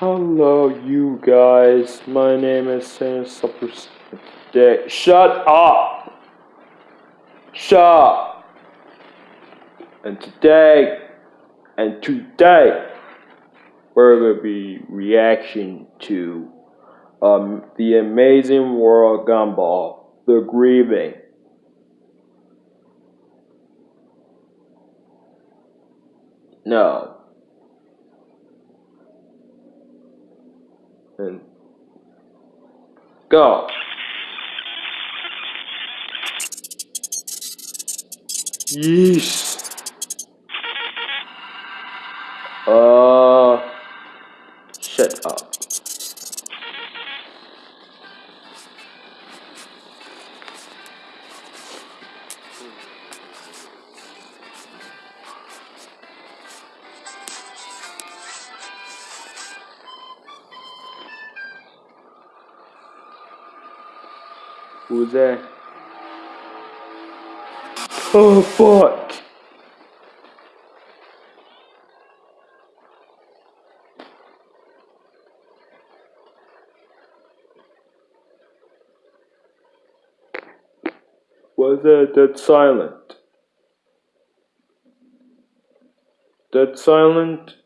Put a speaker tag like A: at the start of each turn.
A: Hello, you guys. My name is Sam Supper. Shut up! Shut up! And today, and today, we're gonna be reaction to um, the Amazing World Gumball, The Grieving. No. And go. Yeesh. Uh, Who's that? Oh fuck! Was that dead silent? Dead silent?